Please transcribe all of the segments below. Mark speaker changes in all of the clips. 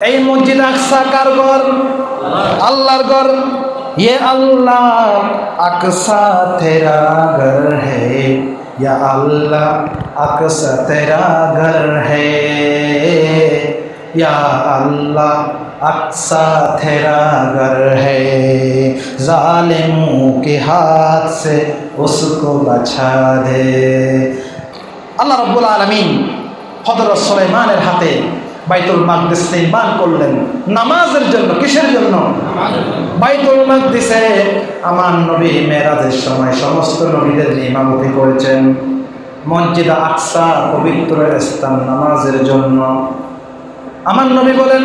Speaker 1: এই মসজিদ আকসা কার ঘর আল্লাহর ঘর ये अल्लाह अक्सा तेरा घर है या अल्लाह अक्सा तेरा घर है या अल्लाह अक्सा तेरा घर है जालिमों के हाथ से उसको बचा दे আল্লাহ রব্বুল আলমিন হজরত সুলাইমানের হাতে বাইতুল মাকদিস নির্মাণ করলেন। নামাজের জন্য, কিসের জন্য? বাইতুল মাকদিসে আমার নবী মেরাজের সময় সমস্ত নবীদের ইমামতি করেছেন। মসজিদ আকসা, পবিত্র স্থান নামাজের জন্য। আমার নবী বলেন,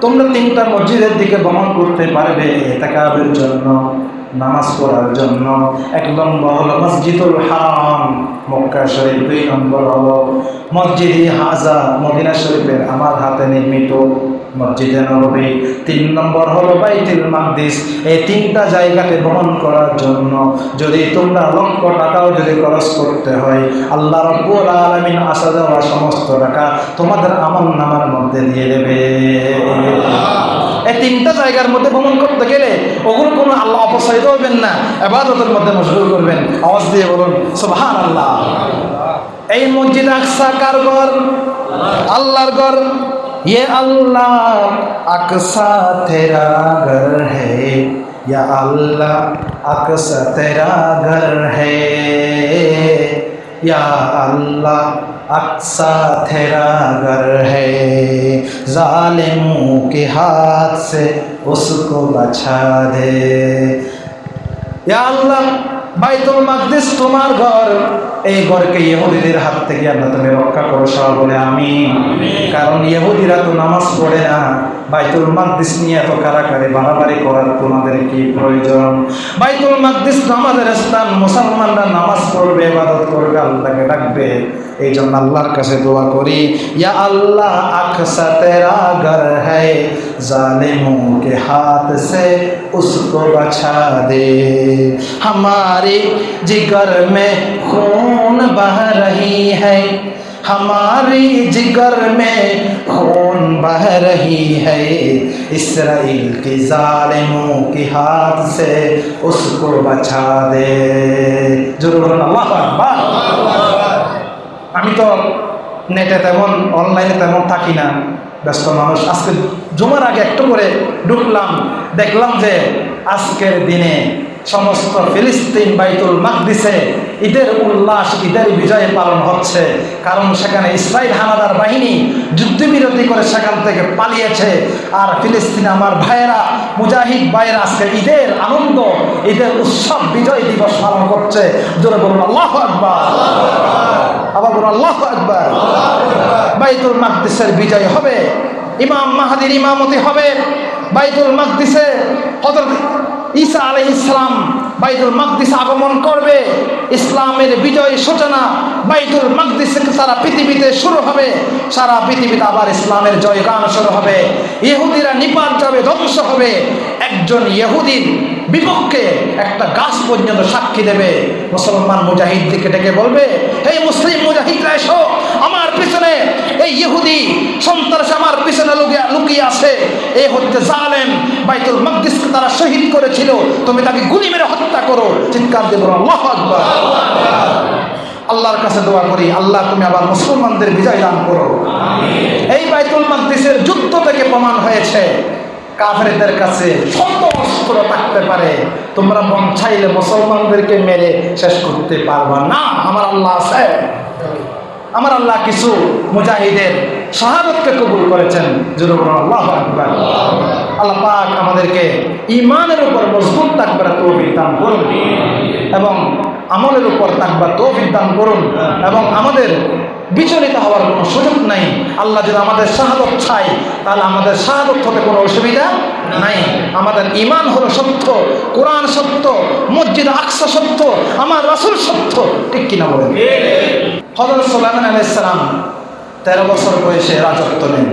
Speaker 1: তোমরা তিনটা মসজিদের দিকে ভ্রমণ করতে পারবে এতাকাবের জন্য। নামাজ পড়ার জন্য এক নম্বর হলো মসজিদুল হারাম। মক্কা শরীফ দুই নম্বর হলো মসজিদ হাজা মদিনা শরীফের আমার হাতে নির্মিত মসজিদে নবী তিন নম্বর হলো বাইতুল মাকদিস। এই তিনটা জায়গাতে ভ্রমণ করার জন্য যদি তোমরা লক্ষ টাকাও যদি খরচ করতে হয়, আল্লাহ রব্বুল আলমিন আসা দেওয়া সমস্ত টাকা তোমাদের আমল নামার মধ্যে দিয়ে দেবে। এই তিনটা জায়গার মধ্যে ভ্রমণ করতে গেলে ওগুলো কোনো আল্লাহ অপসারিত হবেন না এবাদতের মধ্যে মশগুল করবেন আওয়াজ দিয়ে বলুন সুবহান আল্লাহ এই মসজিদ আকসা কার ঘর আল্লাহর ঘর ये अल्लाह अक्सा तेरा घर है या अल्लाह अक्सा तेरा घर है या अल्लाह अक्सा तेरा घर है ظالموں کے ہاتھ سے اس کو بچا دے یا اللہ বাইতুল মাকদিস তোমার ঘর। এই ঘরকে ইহুদিদের হাত থেকে আল্লাহ তুমি রক্ষা করো সব বলে আমি কারণ ইহুদিরা তো নামাজ পড়ে না। বাইতুল মাকদিস নিয়ে এত কারাকারি বাড়াবাড়ি করার তোমাদের কি প্রয়োজন বাইতুল মাকদিস তো আমাদের স্থান মুসলমানরা নামাজ পড়বে ইবাদত করবে আল্লাহকে ডাকবে এই জন্য আল্লাহর কাছে দোয়া করি ইয়া আল্লাহ আকসা তেরা ঘর है जालिमों के हाथ से उसको बचा दे हमारे जिगर में खून बह रही है ہماری جگر میں خون بہ رہی ہے اسرائیل کی ظالموں کی ہاتھ سے اس کو بچا دے ضرور اللہ اکبر আমি তো নেটে তেমন অনলাইনে তেমন থাকি না ব্যস্ত মানুষ আজকে জুমার আগে একটু করে ঢুকলাম দেখলাম যে আজকের দিনে সমস্ত ফিলিস্তিন বাইতুল মাকদিসে ঈদের উল্লাস, ঈদের বিজয় পালন হচ্ছে। কারণ সেখানে ইসরায়েল হানাদার বাহিনী যুদ্ধবিরতি করে সেখান থেকে পালিয়েছে। আর ফিলিস্তিন আমার ভাইয়েরা, মুজাহিদ ভাইয়েরা আজকে ঈদের আনন্দ, ঈদের উৎসব, বিজয় দিবস পালন করছে। জোরে বলুন, আল্লাহ আকবার। আবার বলুন, আল্লাহ আকবার। বাইতুল মাকদিসের বিজয় হবে। ইমাম মাহাদির ইমামতি হবে। বাইতুল মাকদিসে হজরত ঈসা আলহ ইসলাম বাইতুল মাকদিসে আগমন করবে। ইসলামের বিজয় সূচনা বাইতুল মাকদিস সারা পৃথিবীতে শুরু হবে। সারা পৃথিবীতে আবার ইসলামের জয় জয়গান শুরু হবে। ইহুদিরা নিপাত যাবে, ধ্বংস হবে। একজন ইহুদির বিপক্ষে একটা গাছ পর্যন্ত সাক্ষী দেবে। মুসলমান মুজাহিদ দিকে ডেকে বলবে এই মুসলিম মুজাহিদরা, এসো। পিছনে এই ইহুদি সন্ত্রাস আমার পিছনে লুকিয়ে লুকিয়ে আছে। এ হচ্ছে জালেম। বাইতুল মকদিসকে তারা শহীদ করেছিল। তুমি তাকে গুলি মেরে হত্যা করো। চিৎকার দেব আল্লাহ আকবার। আল্লাহর কাছে দোয়া করি আল্লাহ তুমি আবার মুসলমানদের বিজয় দান করো। এই বাইতুল মকদিসের যুদ্ধ থেকে প্রমাণ হয়েছে কাফেরদের কাছে শত অস্ত্র থাকতে পারে। তোমরা মন চাইলে মুসলমানদেরকে মেরে শেষ করতে পারবা না। আমার আল্লাহ আছে। আমার আল্লাহ কিছু মুজাহিদের শাহাদতকে কবুল করেছেন। আল্লাহ আল্লাহ পাক আমাদেরকে ইমানের উপর মজবুত থাকবার তৌফিক দান করুন। এবং আমলের উপর থাকবার তৌফিক দান করুন এবং আমাদের বিচলিত হওয়ার কোনো সুযোগ নাই। আল্লাহ যদি আমাদের শাহাদত চাই তাহলে আমাদের শাহাদত হতে কোনো অসুবিধা নাই। আমাদের ইমান হলো সত্য, কোরআন সত্য, মসজিদ আকসা সত্য, আমার রাসুল সত্য। ঠিক কিনা বলেন? হজরত সাল্লাম আলাইসালাম তেরো বছর বয়সে রাজত্ব নেন।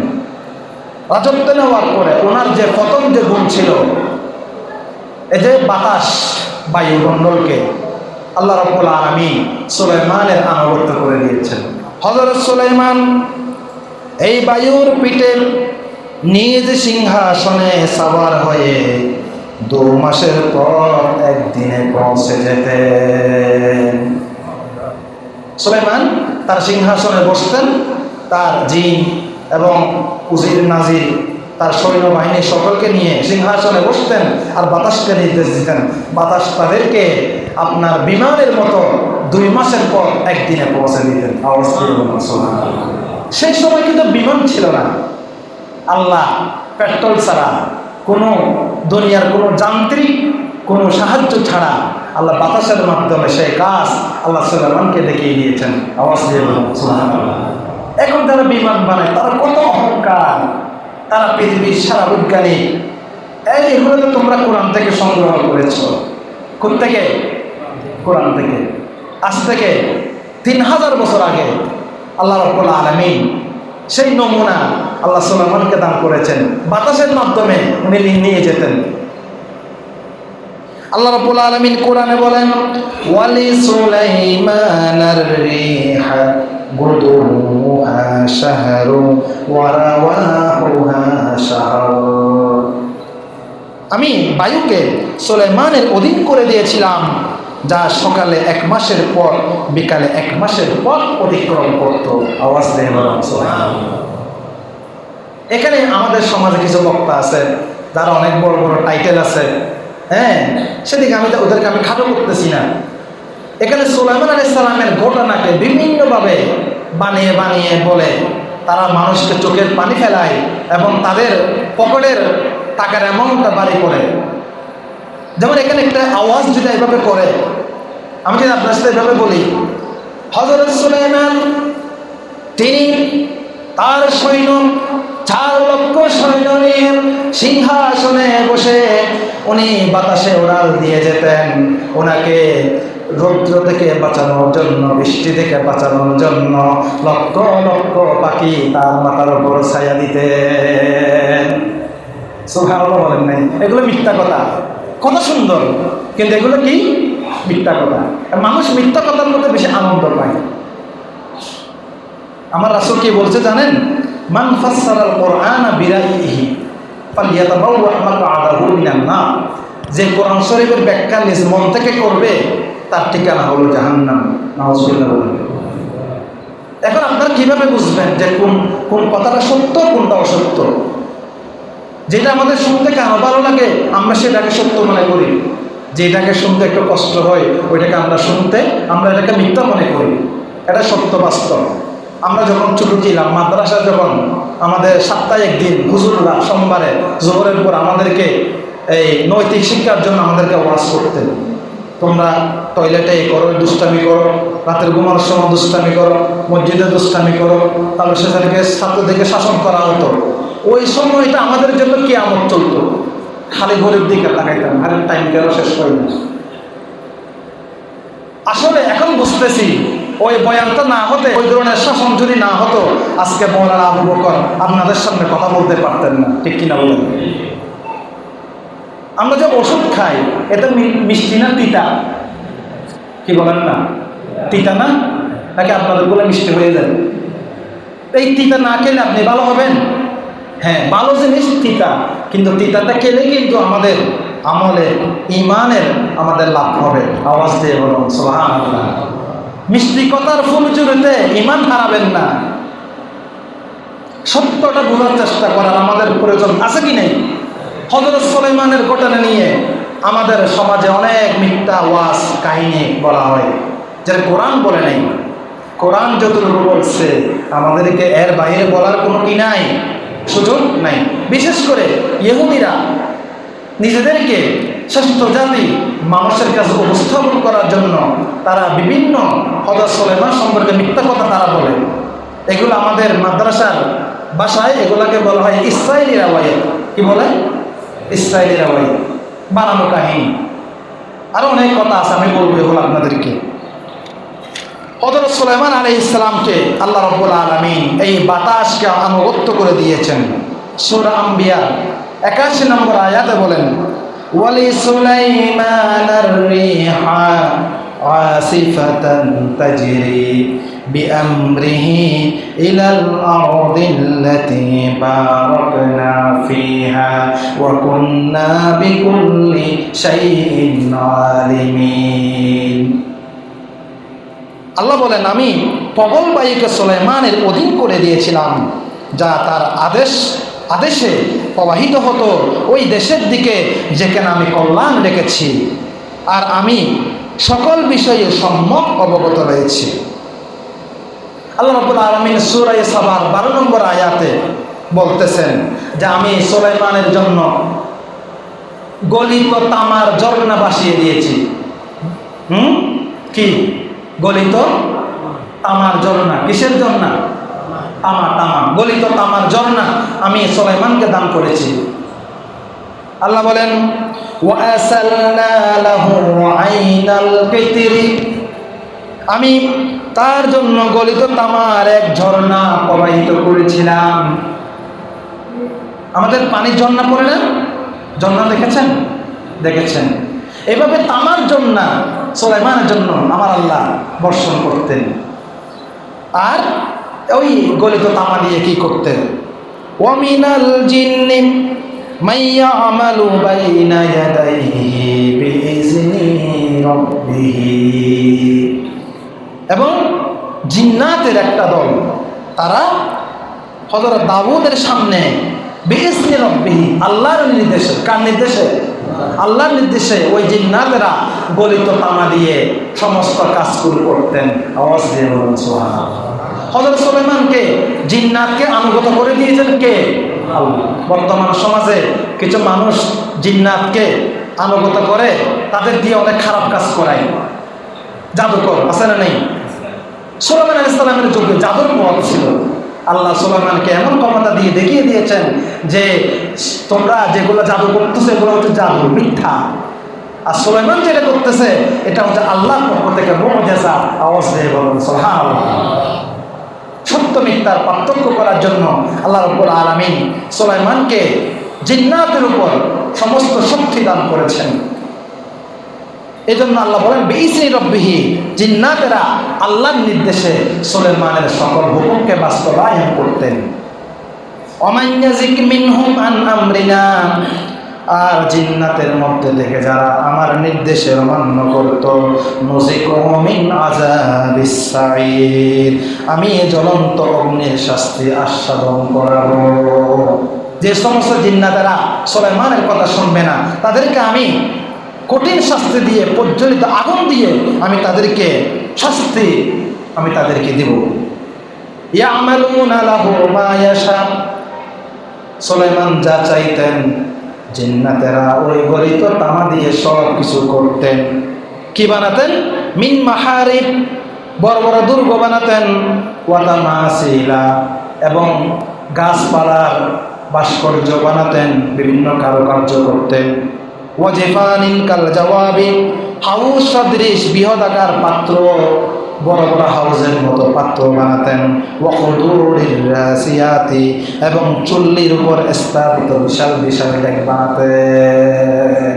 Speaker 1: রাজত্ব নেওয়ার পরে ওনার যে প্রথম যে গুণ ছিল এ যে বাতাস বায়ুমণ্ডলকে আল্লাহ রব্বুল আলমী সুলাইমানের আনুগত্য করে দিয়েছেন। হজরত সুলাইমান এই বায়ুর পিঠে নিজ সিংহাসনে সাবার হয়ে দু মাসের পর একদিনে পৌঁছে যেতেন। সুলাইমান তার সিংহাসনে বসতেন, তার জিন এবং উজির, নাজির, তার সৈন্যবাহিনী সকলকে নিয়ে সিংহাসনে বসতেন আর বাতাসকে নির্দেশ দিতেন। বাতাস তাদেরকে আপনার বিমানের মতো দুই মাসের পর একদিনে পৌঁছে দিতেন। সেই সময় কিন্তু বিমান ছিল না। আল্লাহ পেট্রোল ছাড়া কোনো দুনিয়ার কোনো যান্ত্রিক, কোনো সাহায্য ছাড়া আল্লাহ বাতাসের মাধ্যমে সেই কাজ আল্লাহ সুলাইমানকে দেখিয়ে দিয়েছেন। আওয়াজ এখন তারা বিমান বানায়, তারা কত অহংকার। তারা পৃথিবীর সারা বৈজ্ঞানিক এই এগুলো তো তোমরা কোরআন থেকে সংগ্রহ করেছ। কোন থেকে কোরআন থেকে। আজ থেকে তিন হাজার বছর আগে আল্লাহ রব্বুল আলমিন সেই নমুনা আল্লাহ সুলাইমানকে দান করেছেন। বাতাসের মাধ্যমে উনি নিয়ে যেতেন। আল্লাহ রাব্বুল আলামিন কোরআনে বলেন, ওয়ালি সুলাইমানার রিহা গুদুহা শাহরু ওয়া রাওয়াহুহা শাহর। আমি বায়ুকে সুলাইমানের অধীন করে দিয়েছিলাম। যা সকালে এক মাসের পর, বিকালে এক মাসের পর অতিক্রম করত। আওয়াজ দেয় এখানে আমাদের সমাজে কিছু বক্তা আছে, যারা অনেক বড় বড় টাইটেল আছে। হ্যাঁ সেদিকে আমি ওদেরকে আমি খাটো করতেছি না। এখানে সুলাইমান আলী সালামের ঘটনাকে বিভিন্নভাবে বানিয়ে বানিয়ে বলে, তারা মানুষকে চোখের পানি ফেলায় এবং তাদের পকেটের টাকার অ্যামাউন্টটা বাড়ি করে। যেমন এখানে একটা আওয়াজ যদি এভাবে করে আমি যদি আপনার সাথে এভাবে বলি হজরত সুলাইমান, তিনি তার সৈন্য, চার লক্ষ সৈন্য নিয়ে সিংহাসনে বসে উনি বাতাসে উড়াল দিয়ে যেতেন। ওনাকে রৌদ্র থেকে বাঁচানোর জন্য, বৃষ্টি থেকে বাঁচানোর জন্য লক্ষ লক্ষ পাখি তার মাথার উপর ছায়া দিতেন। সুভালো বলেন নাই। এগুলো মিথ্যা কথা। কত সুন্দর। কিন্তু এগুলো কি? মিথ্যা কথা। মানুষ মিথ্যা কথার মধ্যে বেশি আনন্দ পায়। আমার রাসূল কি বলছে জানেন? মান ফাসসারাল কোরআনা বিরাইহি নার। যে কোরআন শরীফের ব্যাখ্যা নিজ মন থেকে করবে, তার ঠিকানা হলো জাহান্নাম। বলেন। এখন আপনারা কীভাবে বুঝবেন যে কোন কোন কথাটা সত্য কোনটা অসত্য যেটা আমাদের শুনতে কেন ভালো লাগে, আমরা সেটাকে সত্য মনে করি। যেটাকে শুনতে একটু কষ্ট হয়, ওইটাকে আমরা শুনতে, আমরা এটাকে মিথ্যা মনে করি। এটা সত্য বাস্তব। আমরা যখন ছোট ছিলাম, মাদ্রাসা যখন আমাদের সপ্তাহে একদিন হুজুররা সোমবারে, জোহরের পর আমাদেরকে এই নৈতিক শিক্ষার জন্য আমাদেরকে ওয়াজ করতেন। তোমরা টয়লেটে করো, দুষ্টামি করো, রাতের ঘুমানোর সময় দুষ্টামি করো, মসজিদে দুষ্টামি করো তাহলে সেখানে ছাত্রদেরকে শাসন করা হতো। ওই সময়টা আমাদের জন্য কি আমত চলতো। খালি ঘরের দিকে তাকাইতাম আরে টাইম গেল, শেষ হয় না আসলে এখন বুঝতেছি, ওই বয়ানটা না হতে, ওই ধরনের শাসন যদি না হতো, আজকে মৌলানা আবু বকর আপনাদের সামনে কথা বলতে পারতেন না, ঠিক কিনা বলেন? আমরা যে ওষুধ খাই, এটা মিষ্টি না তিতা? কি বলেন না? তিতা না? নাকি আপনাদের বলে মিষ্টি হয়ে যায়? এই তিতা না খেলে আপনি ভালো হবেন? হ্যাঁ ভালো জিনিস তিতা। কিন্তু তিতাটা খেলে কিন্তু আমাদের আমলে ইমানের আমাদের লাভ হবে। আওয়াজ দিয়ে বলুন, সুবহানাল্লাহ। মিষ্টি কথার ফুল চুরিতে ইমান হারাবেন না। সত্যটা বোঝার চেষ্টা করার আমাদের প্রয়োজন আছে কি নেই? হজরত সুলাইমানের ঘটনা নিয়ে আমাদের সমাজে অনেক মিথ্যা ওয়াস কাহিনী বলা হয়। যেটা কোরআন বলে নেই। কোরআন যতটুকু বলছে, আমাদেরকে এর বাইরে বলার কোনো কি নাই? সুযোগ নাই। বিশেষ করে ইহুদিরা নিজেদেরকে শ্রেষ্ঠ জাতি মানুষের কাছে উপস্থাপন করার জন্য তারা বিভিন্ন হজরত সুলাইমান সম্পর্কে মিথ্যা কথা তারা বলে। এগুলো আমাদের মাদ্রাসার ভাষায় এগুলাকে বলা হয় ইসরায়েলি রাওয়ায়ত। কি বলে? ইসরায়েলি রাওয়ায়ত। বানানো কাহিনী। আরও অনেক কথা আছে, আমি বলব এগুলো আপনাদেরকে। হজরত সুলাইমান আলী ইসলামকে আল্লাহ রব্বুল আলমিন এই বাতাসকে আনুগত্য করে দিয়েছেন সুরা আম্বিয়া একাশি নম্বর আয়াতে বলেন ওয়ালি সুলাইমান রিহা আসিফাতান তাজরি بأمره إلى الأرض التي باركنا فيها وكنا بكل شيء عالمين আল্লাহ বলেন, আমি প্রবল বায়ুকে সোলাইমানের অধীন করে দিয়েছিলাম, যা তার আদেশ, আদেশে প্রবাহিত হতো ওই দেশের দিকে যেখানে আমি কল্যাণ রেখেছি। আর আমি সকল বিষয়ে সম্যক অবগত রয়েছি। আল্লাহ রব্বুল আলমিন সুরাই সাবার বারো নম্বর আয়াতে বলতেছেন যে, আমি সোলাইমানের জন্য গলিত তামার ঝর্ণা বাসিয়ে দিয়েছি। হুম? কি? গলিত তামার ঝর্ণা। কিসের ঝর্ণা? আমার তামা। গলিত তামার ঝর্ণা। আমি সোলাইমানকে দান করেছি। আল্লাহ বলেন আমি তার জন্য গলিত তামার এক ঝর্ণা প্রবাহিত করেছিলাম। আমাদের পানির ঝর্ণা পড়ে না? ঝর্ণা দেখেছেন? দেখেছেন। এভাবে তামার জন্য সোলাইমানের জন্য আমার আল্লাহ বর্ষণ করতেন। আর ওই গলিত তামা দিয়ে কি করতেন? ওয়ামিনাল জিন্নি মাইয়া আমালু বাইনা ইয়াদাইহি বিইজনি রাব্বিহি। এবং জিন্নাতের একটা দল, তারা হজরত দাউদের সামনে বিইজনি রাব্বিহি, আল্লাহর নির্দেশে, কার নির্দেশে? আল্লাহর নির্দেশে ওই জিন্নাতেরা গলিত তামা দিয়ে সমস্ত কাজগুলো করতেন। আওয়াজ দিয়ে বলুন, সুবহানাল্লাহ। হজরত সুলাইমানকে জিন্নাতকে আনুগত করে দিয়েছেন কে? বর্তমান সমাজে কিছু মানুষ জিন্নাতকে আনুগত করে, তাদের দিয়ে অনেক খারাপ কাজ করায়। জাদুকর, আছে না নেই? সুলাইমান আলাইহিস সালামের যুগে জাদুর পথ ছিল। আল্লাহ সুলাইমানকে এমন ক্ষমতা দিয়ে দেখিয়ে দিয়েছেন যে তোমরা যেগুলো জাদু করতেছো, এগুলো হচ্ছে জাদু, মিথ্যা। আর সুলাইমান যেটা করতেছে, এটা হচ্ছে আল্লাহর পক্ষ থেকে মুআজিজা আওয়াজ দিয়ে বলুন, সুবহানাল্লাহ। সত্য মিথ্যার পার্থক্য করার জন্য আল্লাহ রব্বুল আলমিন সোলাইমানকে জিন্নাতের উপর সমস্ত শক্তি দান করেছেন। এই জন্য আল্লাহ বলেন বেইসি রব্বিহি জিন্নাতেরা আল্লাহর নির্দেশে সোলেমানের সকল হুকুমকে বাস্তবায়ন করতেন। অমান্যাজিক মিনহুম আন আমরিনা আর জিন্নাতের মধ্যে থেকে যারা আমার নির্দেশের অমান্য করত আমি জ্বলন্ত অগ্নির শাস্তি আস্বাদন করাবো। যে সমস্ত জিন্নাতেরা সোলাইমানের কথা শুনবে না, তাদেরকে আমি কঠিন শাস্তি দিয়ে, প্রজ্বলিত আগুন দিয়ে আমি তাদেরকে শাস্তি আমি তাদেরকে দেব। সুলাইমান, যা চাইতেন জিন্নাতেরা ওই গলিত তামা দিয়ে সব কিছু করতেন। কি বানাতেন? মিন মাহারিব, বড় বড় দুর্গ বানাতেন। ওয়াদা মাসিলা এবং গাছপালার ভাস্কর্য বানাতেন, বিভিন্ন কারুকার্য করতেন। ওয়াজেফানিন কাল হাউস পাত্র, বড় বড় হাউসের মতো পাত্র বানাতেন। এবং চুল্লির উপর স্থাপিত বিশাল বিশাল ডেক বানাতেন।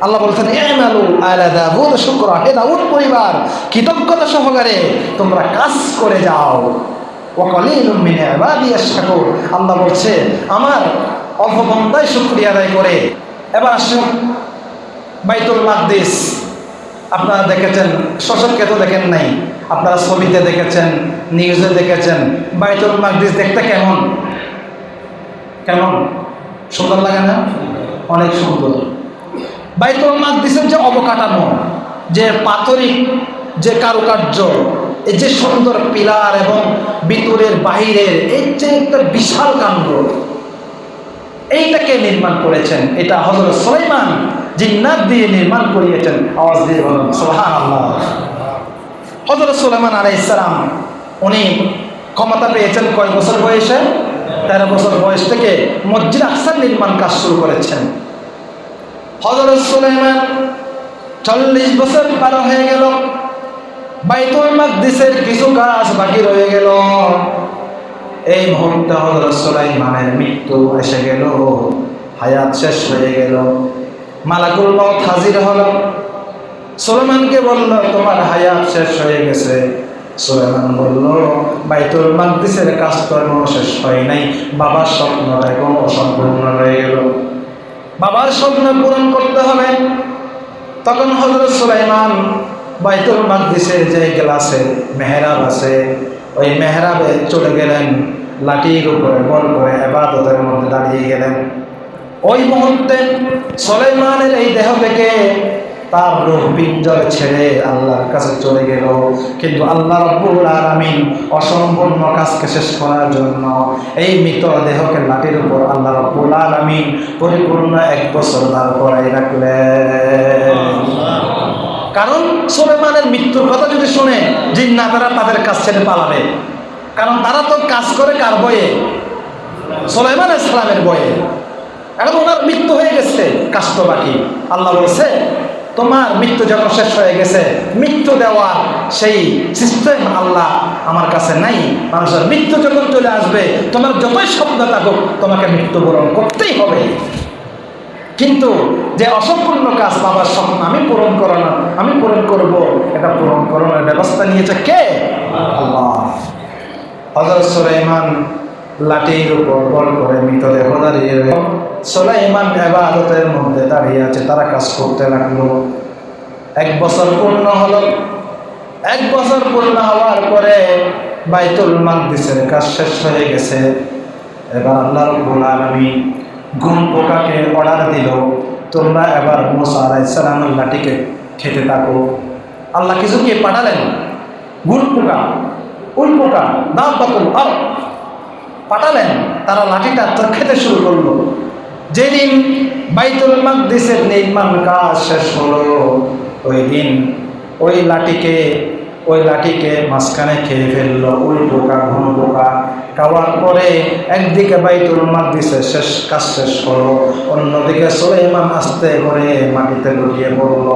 Speaker 1: আল্লাহ বলছেন এমালু আলা দাউদ শুকরা হে দাউদ পরিবার, কৃতজ্ঞতা সহকারে তোমরা কাজ করে যাও। ওয়াকালিলুম মিন আল্লাহ বলছে, আমার অল্প বন্দায় শুকরিয়া আদায় করে। এবার আসুন, বাইতুল মাকদিস। আপনারা দেখেছেন শশককে তো দেখেন নাই। আপনারা ছবিতে দেখেছেন, নিউজে দেখেছেন, বাইতুল মাকদিস দেখতে কেমন? কেমন? সুন্দর লাগে না? অনেক সুন্দর। বাইতুল মাকদিসের যে অবকাঠামো, যে পাথরিক যে কারুকার্য, এই যে সুন্দর পিলার এবং ভিতরের বাহিরের, এই যে একটা বিশাল কাণ্ড এইটাকে নির্মাণ করেছেন, এটা হজরত সুলাইমান, জিন্নাত দিয়ে নির্মাণ করিয়েছেন। আওয়াজ দিয়ে বলুন সোহান হজরত সুলাইমান আলাই ইসলাম উনি ক্ষমতা পেয়েছেন কয় বছর বয়সে? তেরো বছর বয়স থেকে মসজিদ আকসার নির্মাণ কাজ শুরু করেছেন। হজরত সুলাইমান চল্লিশ বছর পার হয়ে গেল। বাইতুল মাকদিসের কিছু কাজ বাকি রয়ে গেল। এই মুহূর্তে হজরত সুলাইমানের মৃত্যু এসে গেল, হায়াত শেষ হয়ে গেল। মালাকুল মত হাজির হল। সুলেমানকে বলল, তোমার হায়াত শেষ হয়ে গেছে। সুলেমান বলল, বাইতুল মাকদিসের কাজ তো এখনও শেষ হয় নাই। বাবার স্বপ্নটা এখন অসম্পূর্ণ রয়ে গেল। বাবার স্বপ্ন পূরণ করতে হবে। তখন হজরত সুলাইমান বাইতুল মাকদিসের যে গ্লাসে মেহরাব আছে ওই মেহরাবে চলে গেলেন, লাঠির উপরে, বল করে এবাদতের মধ্যে দাঁড়িয়ে গেলেন। ওই মুহূর্তে সুলাইমানের এই দেহ থেকে তার রূহ পিঞ্জরে ছেড়ে আল্লাহর কাছে চলে গেল। কিন্তু আল্লাহ রব্বুল আলামিন অসম্পূর্ণ কাজকে শেষ করার জন্য এই মৃত দেহকে লাঠির উপর আল্লাহ রব্বুল আলামিন পরিপূর্ণ এক বছর দাঁড় করাই রাখলেন। কারণ সুলেমানের মৃত্যুর কথা যদি শুনে জিন্নাতারা তাদের কাছ ছেড়ে পালাবে। কারণ তারা তো কাজ করে কার বয়ে সুলাইমান ইসলামের বয়ে এখন ওনার মৃত্যু হয়ে গেছে কাজ তো বাকি আল্লাহ বলছে, তোমার মৃত্যু যখন শেষ হয়ে গেছে, মৃত্যু দেওয়ার সেই সিস্টেম আল্লাহ আমার কাছে নাই। মানুষের মৃত্যু যখন চলে আসবে, তোমার যতই স্বপ্ন থাকুক, তোমাকে মৃত্যুবরণ করতেই হবে। কিন্তু যে অসম্পূর্ণ কাজ বাবার স্বপ্ন, আমি পূরণ করানো আমি পূরণ করব। এটা পূরণ করানোর ব্যবস্থা নিয়েছে কে? আল্লাহ। হজরত সুলাইমান লাঠির উপর বল করে মৃতদেহ দাঁড়িয়ে সুলাইমান এবাদতের মধ্যে দাঁড়িয়ে আছে, তারা কাজ করতে লাগল। এক বছর পূর্ণ হলো। এক বছর পূর্ণ হওয়ার পরে বাইতুল মাকদিসের কাজ শেষ হয়ে গেছে। এবার আল্লাহ রব্বুল আলামিন গুম পোকাকে অর্ডার দিল। তোমরা এবার মুসা আলাইসালামের লাঠিকে খেতে থাকো। আল্লাহ কিছু কি পাঠালেন? গুল পোকা, উল পোকা দাম পাতুল আর পাঠালেন, তারা লাঠিটা তো খেতে শুরু করল। যেদিন বাইতুল মাকদিসের নির্মাণ কাজ শেষ হলো, ওই দিন ওই লাঠিকে ওই লাঠিকে মাঝখানে খেয়ে ফেলল, উল পোকা, ঘন পোকা। খাওয়ার পরে একদিকে বাইতুল মাকদিসের শেষ কাজ শেষ হলো, অন্যদিকে সুলাইমান আস্তে করে মাটিতে লুটিয়ে পড়ল।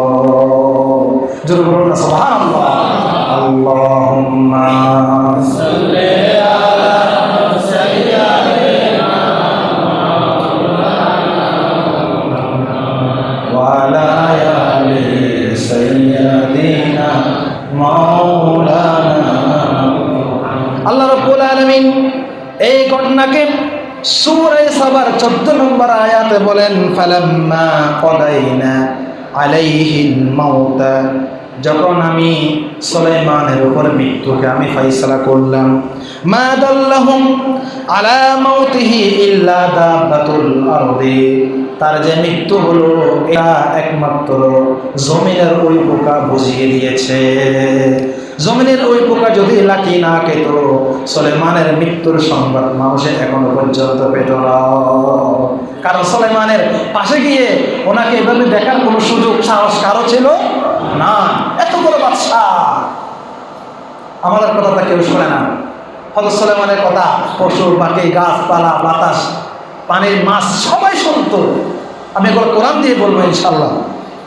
Speaker 1: জোর বলুন না আয়াতে বলেন, ফালাম্মা কদাইনা আলাইহিল মাউতা। যখন আমি সুলাইমানের উপর মৃত্যুকে আমি ফাইসলা করলাম, মা দাল্লাহুম আলা মাউতিহি ইল্লা দাব্বাতুল আরদি। তার যে মৃত্যু হলো, এটা একমাত্র জমিনের ওই পোকা বুঝিয়ে দিয়েছে। জমিনের ওই পোকা যদি লাঠি না খেত, সলেমানের মৃত্যুর সংবাদ মানুষের এখনও পর্যন্ত পেত কারণ সলেমানের পাশে গিয়ে ওনাকে এভাবে দেখার কোনো সুযোগ, সাহস কারও ছিল না। এত বড় বাচ্চা আমাদের কথা তা কেউ শোনে না। হজরত সলেমানের কথা, পশু পাখি গাছপালা, বাতাস, পানির মাছ, সবাই শুনতো। আমি এগুলো কোরআন দিয়ে বলব ইনশাল্লাহ